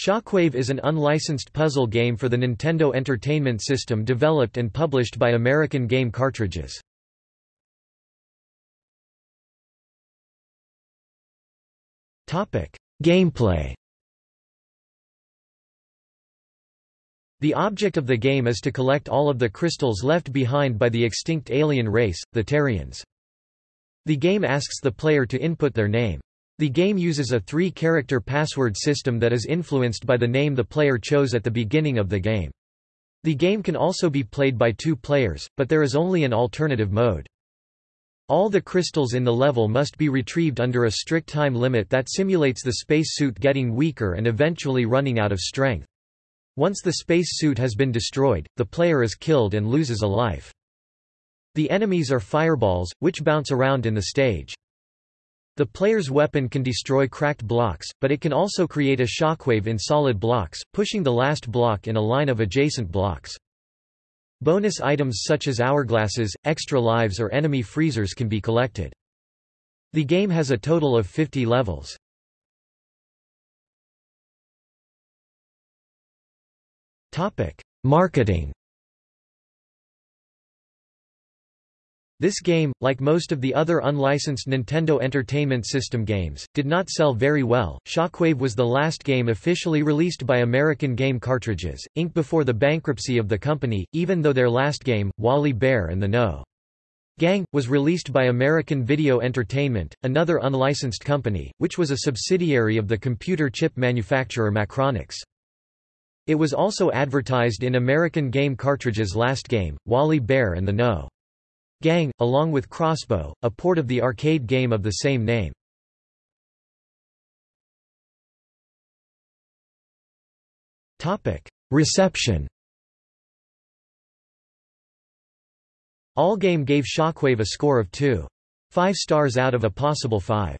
Shockwave is an unlicensed puzzle game for the Nintendo Entertainment System developed and published by American Game Cartridges. Gameplay The object of the game is to collect all of the crystals left behind by the extinct alien race, the Terians. The game asks the player to input their name. The game uses a three-character password system that is influenced by the name the player chose at the beginning of the game. The game can also be played by two players, but there is only an alternative mode. All the crystals in the level must be retrieved under a strict time limit that simulates the spacesuit getting weaker and eventually running out of strength. Once the spacesuit has been destroyed, the player is killed and loses a life. The enemies are fireballs, which bounce around in the stage. The player's weapon can destroy cracked blocks, but it can also create a shockwave in solid blocks, pushing the last block in a line of adjacent blocks. Bonus items such as hourglasses, extra lives or enemy freezers can be collected. The game has a total of 50 levels. Marketing This game, like most of the other unlicensed Nintendo Entertainment System games, did not sell very well. Shockwave was the last game officially released by American Game Cartridges, Inc. before the bankruptcy of the company, even though their last game, Wally Bear and the No. Gang, was released by American Video Entertainment, another unlicensed company, which was a subsidiary of the computer chip manufacturer Macronix. It was also advertised in American Game Cartridges' last game, Wally Bear and the No. Gang, along with Crossbow, a port of the arcade game of the same name. Reception Allgame gave Shockwave a score of 2.5 stars out of a possible 5.